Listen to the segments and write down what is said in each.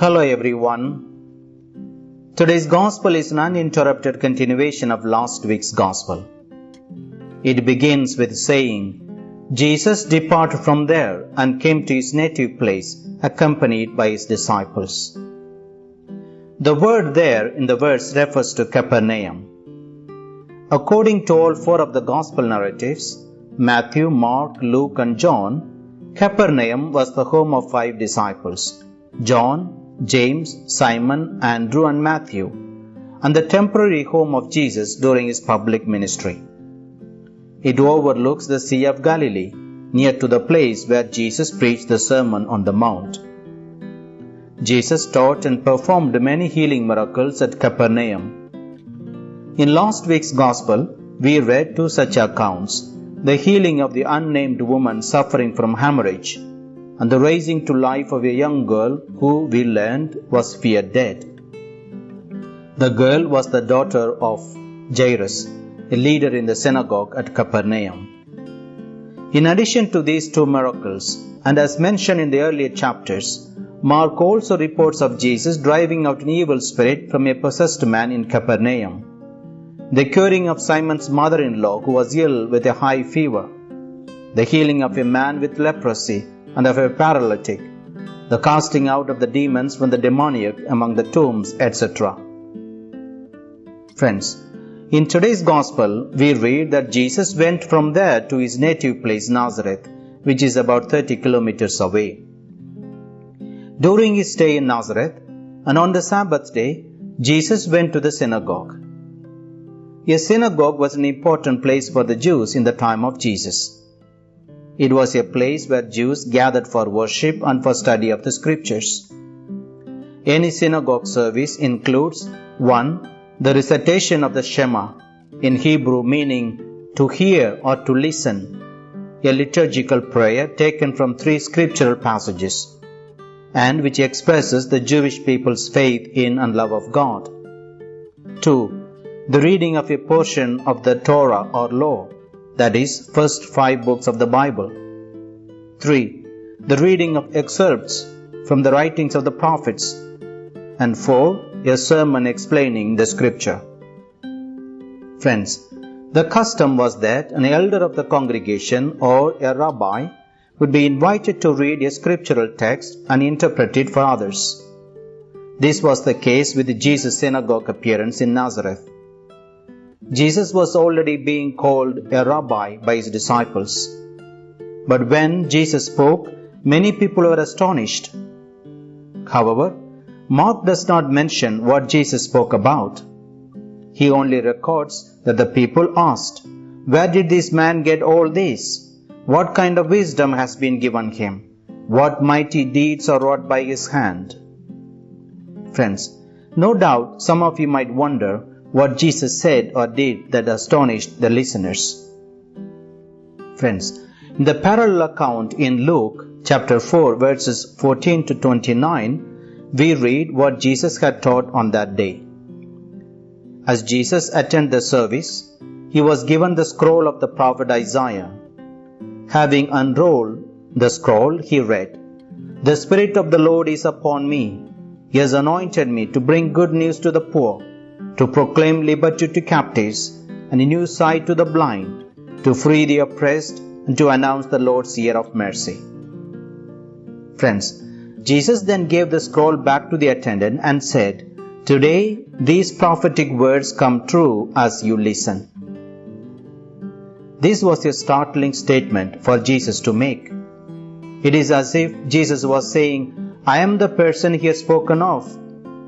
Hello everyone. Today's gospel is an uninterrupted continuation of last week's gospel. It begins with saying, Jesus departed from there and came to his native place, accompanied by his disciples. The word there in the verse refers to Capernaum. According to all four of the gospel narratives, Matthew, Mark, Luke, and John, Capernaum was the home of five disciples John, James, Simon, Andrew, and Matthew, and the temporary home of Jesus during his public ministry. It overlooks the Sea of Galilee, near to the place where Jesus preached the Sermon on the Mount. Jesus taught and performed many healing miracles at Capernaum. In last week's Gospel, we read two such accounts the healing of the unnamed woman suffering from hemorrhage and the raising to life of a young girl who we learned was feared dead. The girl was the daughter of Jairus, a leader in the synagogue at Capernaum. In addition to these two miracles, and as mentioned in the earlier chapters, Mark also reports of Jesus driving out an evil spirit from a possessed man in Capernaum, the curing of Simon's mother in law who was ill with a high fever, the healing of a man with leprosy and of a paralytic, the casting out of the demons from the demoniac among the tombs, etc. Friends, in today's Gospel, we read that Jesus went from there to his native place Nazareth, which is about 30 kilometers away. During his stay in Nazareth, and on the Sabbath day, Jesus went to the synagogue. A synagogue was an important place for the Jews in the time of Jesus. It was a place where Jews gathered for worship and for study of the scriptures. Any synagogue service includes 1 the recitation of the Shema, in Hebrew meaning to hear or to listen, a liturgical prayer taken from three scriptural passages, and which expresses the Jewish people's faith in and love of God. 2. The reading of a portion of the Torah or law, that is, first five books of the Bible. 3. The reading of excerpts from the writings of the prophets. And 4 a sermon explaining the scripture. Friends, the custom was that an elder of the congregation or a rabbi would be invited to read a scriptural text and interpret it for others. This was the case with Jesus' synagogue appearance in Nazareth. Jesus was already being called a rabbi by his disciples. But when Jesus spoke, many people were astonished. However, Mark does not mention what Jesus spoke about. He only records that the people asked, Where did this man get all this? What kind of wisdom has been given him? What mighty deeds are wrought by his hand? Friends, no doubt some of you might wonder what Jesus said or did that astonished the listeners. Friends, in the parallel account in Luke chapter 4 verses 14 to 29, we read what Jesus had taught on that day. As Jesus attended the service, he was given the scroll of the prophet Isaiah. Having unrolled the scroll, he read, The Spirit of the Lord is upon me. He has anointed me to bring good news to the poor, to proclaim liberty to captives, and a new sight to the blind, to free the oppressed, and to announce the Lord's year of mercy. Friends, Jesus then gave the scroll back to the attendant and said, Today these prophetic words come true as you listen. This was a startling statement for Jesus to make. It is as if Jesus was saying, I am the person he has spoken of,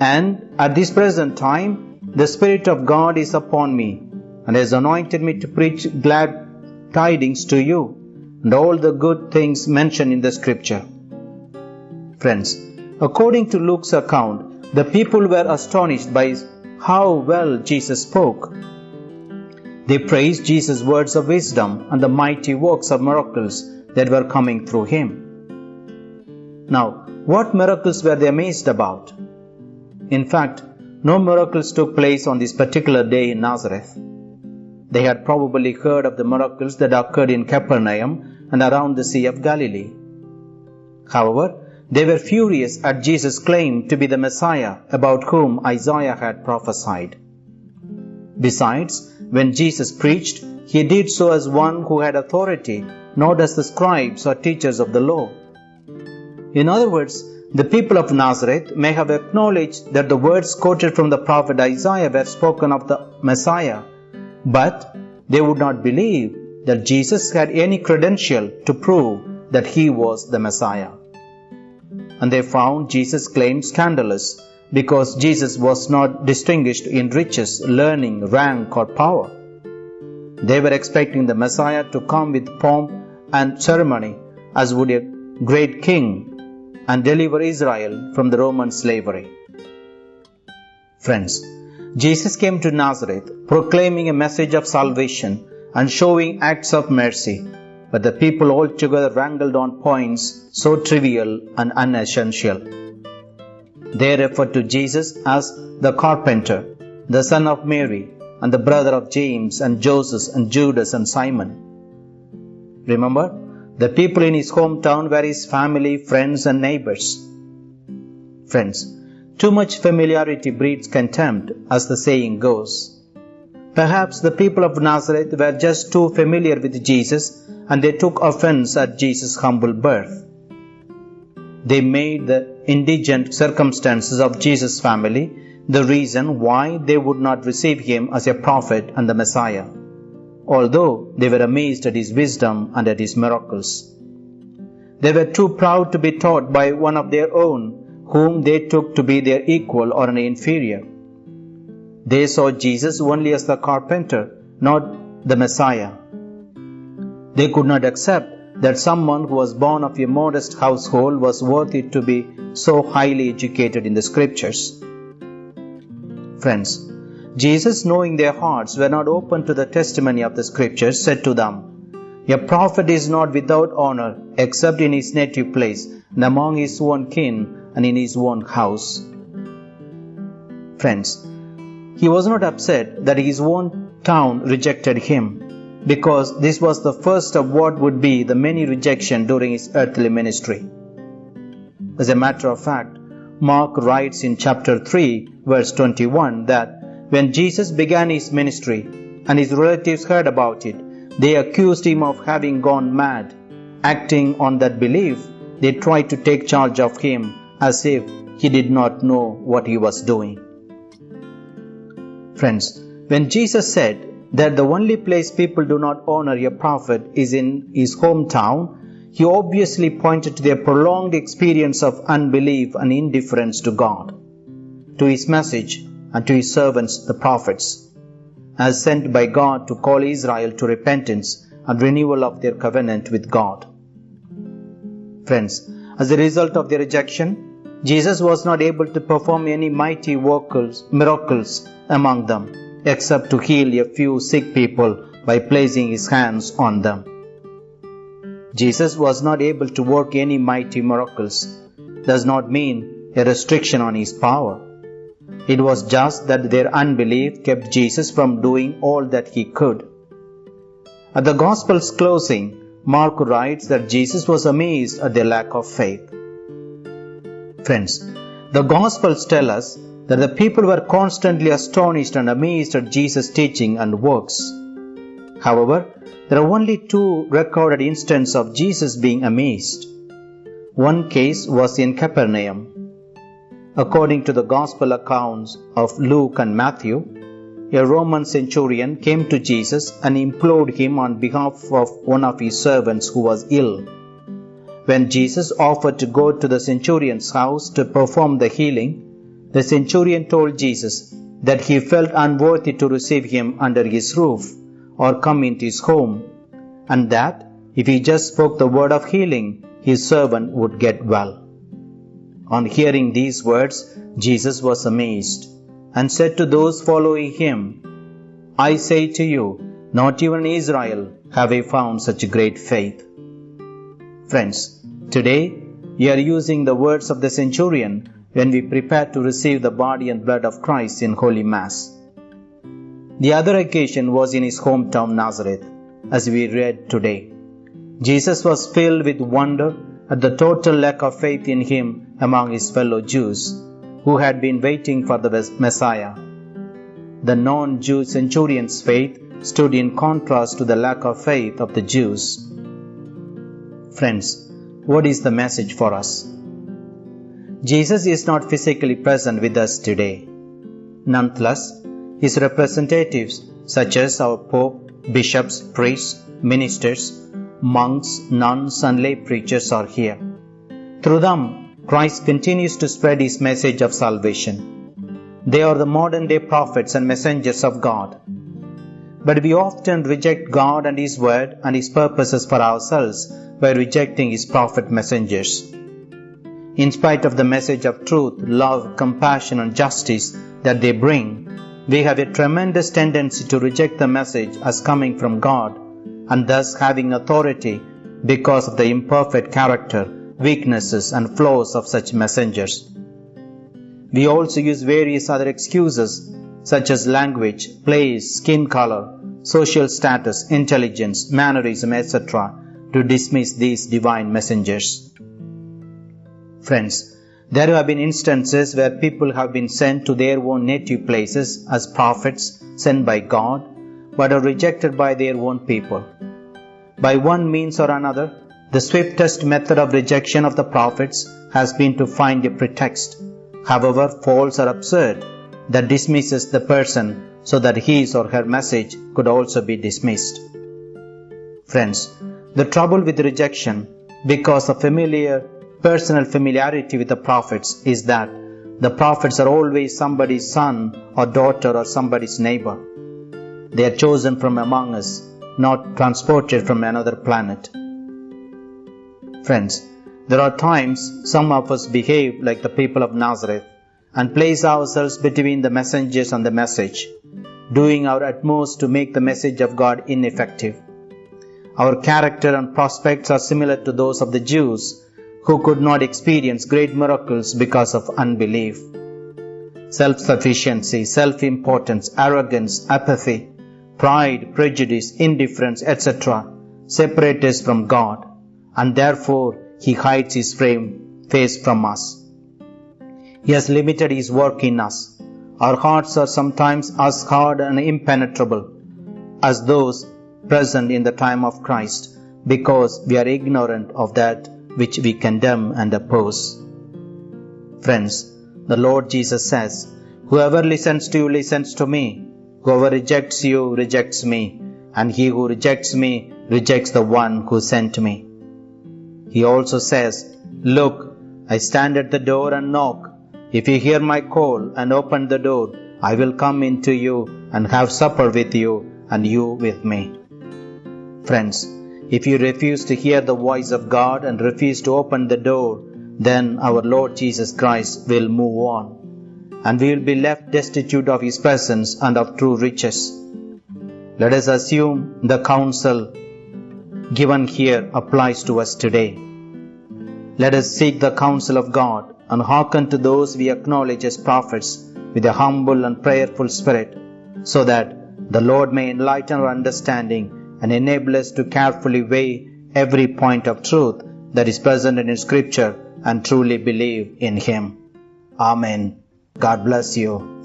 and at this present time, the Spirit of God is upon me and has anointed me to preach glad tidings to you and all the good things mentioned in the scripture Friends, according to Luke's account, the people were astonished by how well Jesus spoke. They praised Jesus' words of wisdom and the mighty works of miracles that were coming through him. Now, what miracles were they amazed about? In fact, no miracles took place on this particular day in Nazareth. They had probably heard of the miracles that occurred in Capernaum and around the Sea of Galilee. However, they were furious at Jesus' claim to be the Messiah about whom Isaiah had prophesied. Besides, when Jesus preached, he did so as one who had authority, not as the scribes or teachers of the law. In other words, the people of Nazareth may have acknowledged that the words quoted from the prophet Isaiah were spoken of the Messiah, but they would not believe that Jesus had any credential to prove that he was the Messiah. And they found Jesus' claim scandalous because Jesus was not distinguished in riches, learning, rank, or power. They were expecting the Messiah to come with pomp and ceremony as would a great king and deliver Israel from the Roman slavery. Friends, Jesus came to Nazareth proclaiming a message of salvation and showing acts of mercy, but the people altogether wrangled on points so trivial and unessential. They referred to Jesus as the carpenter, the son of Mary, and the brother of James and Joseph and Judas and Simon. Remember, the people in his hometown were his family, friends, and neighbors. Friends, too much familiarity breeds contempt, as the saying goes. Perhaps the people of Nazareth were just too familiar with Jesus and they took offense at Jesus' humble birth. They made the indigent circumstances of Jesus' family the reason why they would not receive him as a prophet and the Messiah although they were amazed at his wisdom and at his miracles. They were too proud to be taught by one of their own, whom they took to be their equal or an inferior. They saw Jesus only as the carpenter, not the Messiah. They could not accept that someone who was born of a modest household was worthy to be so highly educated in the scriptures. Friends, Jesus, knowing their hearts were not open to the testimony of the Scriptures, said to them, A prophet is not without honor except in his native place, and among his own kin, and in his own house. Friends, he was not upset that his own town rejected him, because this was the first of what would be the many rejection during his earthly ministry. As a matter of fact, Mark writes in chapter 3, verse 21 that when Jesus began his ministry and his relatives heard about it, they accused him of having gone mad. Acting on that belief, they tried to take charge of him as if he did not know what he was doing. Friends, when Jesus said that the only place people do not honor a prophet is in his hometown, he obviously pointed to their prolonged experience of unbelief and indifference to God, to his message, and to his servants the prophets, as sent by God to call Israel to repentance and renewal of their covenant with God. Friends, as a result of their rejection, Jesus was not able to perform any mighty miracles among them, except to heal a few sick people by placing his hands on them. Jesus was not able to work any mighty miracles, does not mean a restriction on his power. It was just that their unbelief kept Jesus from doing all that he could. At the Gospel's closing, Mark writes that Jesus was amazed at their lack of faith. Friends, the Gospels tell us that the people were constantly astonished and amazed at Jesus' teaching and works. However, there are only two recorded instances of Jesus being amazed. One case was in Capernaum, According to the Gospel accounts of Luke and Matthew, a Roman centurion came to Jesus and implored him on behalf of one of his servants who was ill. When Jesus offered to go to the centurion's house to perform the healing, the centurion told Jesus that he felt unworthy to receive him under his roof or come into his home, and that if he just spoke the word of healing, his servant would get well. On hearing these words, Jesus was amazed and said to those following him, I say to you, not even Israel have I found such great faith. Friends, today we are using the words of the centurion when we prepare to receive the body and blood of Christ in Holy Mass. The other occasion was in his hometown Nazareth, as we read today. Jesus was filled with wonder at the total lack of faith in him among his fellow Jews, who had been waiting for the Messiah. The non Jew centurion's faith stood in contrast to the lack of faith of the Jews. Friends, what is the message for us? Jesus is not physically present with us today. Nonetheless, his representatives, such as our Pope, bishops, priests, ministers, monks, nuns, and lay preachers, are here. Through them, Christ continues to spread his message of salvation. They are the modern day prophets and messengers of God. But we often reject God and His Word and His purposes for ourselves by rejecting His prophet messengers. In spite of the message of truth, love, compassion, and justice that they bring, we have a tremendous tendency to reject the message as coming from God and thus having authority because of the imperfect character, weaknesses, and flaws of such messengers. We also use various other excuses such as language, place, skin color, social status, intelligence, mannerism, etc., to dismiss these divine messengers. Friends, there have been instances where people have been sent to their own native places as prophets sent by God, but are rejected by their own people. By one means or another, the swiftest method of rejection of the prophets has been to find a pretext, however false or absurd, that dismisses the person so that his or her message could also be dismissed. Friends, the trouble with rejection because of familiar personal familiarity with the prophets is that the prophets are always somebody's son or daughter or somebody's neighbor. They are chosen from among us, not transported from another planet. Friends, there are times some of us behave like the people of Nazareth and place ourselves between the messengers and the message, doing our utmost to make the message of God ineffective. Our character and prospects are similar to those of the Jews who could not experience great miracles because of unbelief. Self sufficiency, self importance, arrogance, apathy, pride, prejudice, indifference, etc. separate us from God, and therefore He hides His frame face from us. He has limited His work in us. Our hearts are sometimes as hard and impenetrable as those present in the time of Christ because we are ignorant of that which we condemn and oppose. Friends, the Lord Jesus says, Whoever listens to you listens to me. Whoever rejects you rejects me. And he who rejects me rejects the one who sent me. He also says, Look, I stand at the door and knock. If you hear my call and open the door, I will come into you and have supper with you and you with me. Friends, if you refuse to hear the voice of God and refuse to open the door, then our Lord Jesus Christ will move on, and we will be left destitute of His presence and of true riches. Let us assume the counsel given here applies to us today. Let us seek the counsel of God and hearken to those we acknowledge as prophets with a humble and prayerful spirit, so that the Lord may enlighten our understanding and enable us to carefully weigh every point of truth that is present in Scripture and truly believe in Him. Amen. God bless you.